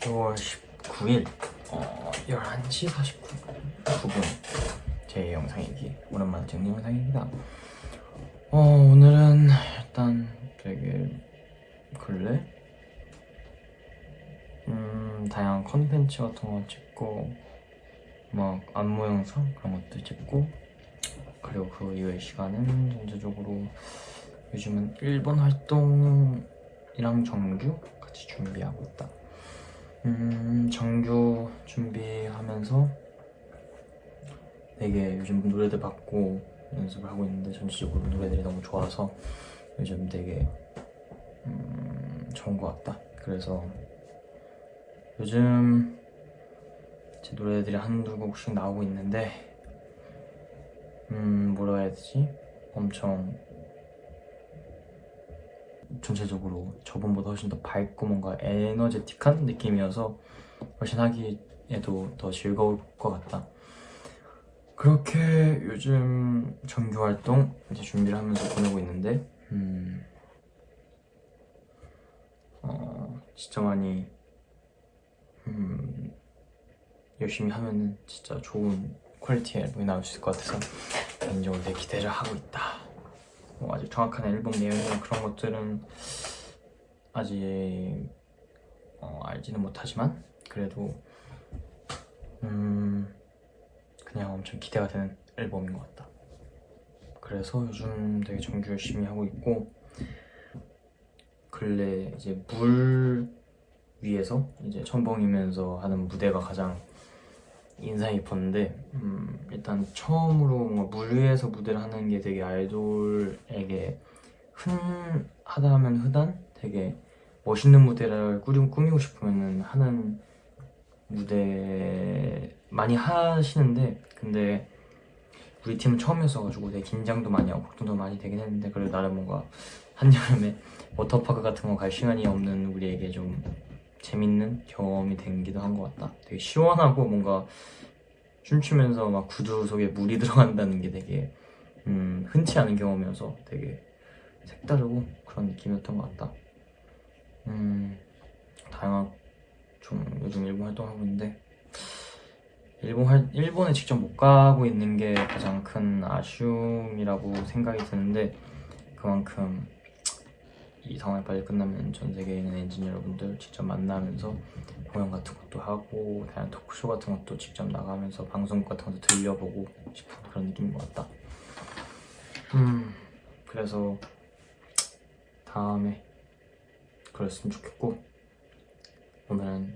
6월 19일 어, 11시 49분. 제 영상이기 오랜만에 찍는 영상입니다. 어, 오늘은 일단 되게 근래? 음, 다양한 컨텐츠 같은 거 찍고 막 안무 영상 그런 것도 찍고 그리고 그 이외의 시간은 전체적으로 요즘은 일본 활동이랑 정규 같이 준비하고 있다 음, 정규 준비하면서 되게 요즘 노래들 받고 연습을 하고 있는데 전체적으로 노래들이 너무 좋아서 요즘 되게 음, 좋은 것 같다. 그래서 요즘 제 노래들이 한두 곡씩 나오고 있는데 음 뭐라 해야 되지? 엄청 전체적으로 저번보다 훨씬 더 밝고 뭔가 에너제틱한 느낌이어서 훨씬 하기에도 더 즐거울 것 같다. 그렇게 요즘 정규 활동 이제 준비를 하면서 보내고 있는데, 음, 어, 진짜 많이, 음, 열심히 하면은 진짜 좋은 퀄리티의 앨범이 나올 수 있을 것 같아서 개인적으로 되게 기대를 하고 있다. 뭐 아직 정확한 앨범 내용이나 그런 것들은 아직 어, 알지는 못하지만 그래도 음 그냥 엄청 기대가 되는 앨범인 것 같다. 그래서 요즘 되게 정규 열심히 하고 있고 근래 이제 물 위에서 이제 첨벙이면서 하는 무대가 가장 인상 깊었는데 음, 일단 처음으로 물 위에서 무대를 하는 게 되게 아이돌에게 흔하다 하면 흔한 되게 멋있는 무대를 꾸리, 꾸미고 싶으면 하는 무대 많이 하시는데 근데 우리 팀은 처음이었어가지고 되게 긴장도 많이 하고 걱정도 많이 되긴 했는데 그래도 나름 뭔가 한여름에 워터파크 같은 거 갈 시간이 없는 우리에게 좀 재밌는 경험이 된기도 한 것 같다. 되게 시원하고 뭔가 춤추면서 막 구두 속에 물이 들어간다는 게 되게 음, 흔치 않은 경험이어서 되게 색다르고 그런 느낌이었던 것 같다. 음, 다양한 좀 요즘 일본 활동하고 있는데 일본 활, 일본에 직접 못 가고 있는 게 가장 큰 아쉬움이라고 생각이 드는데 그만큼 이 상황이 빨리 끝나면 전 세계에 있는 엔지니어 여러분들 직접 만나면서 공연 같은 것도 하고 다양한 토크쇼 같은 것도 직접 나가면서 방송국 같은 것도 들려보고 싶은 그런 느낌인 것 같다. 음. 그래서 다음에 그랬으면 좋겠고 오늘은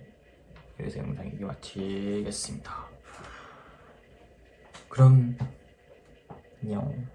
여기서 영상 이기 마치겠습니다. 그럼 안녕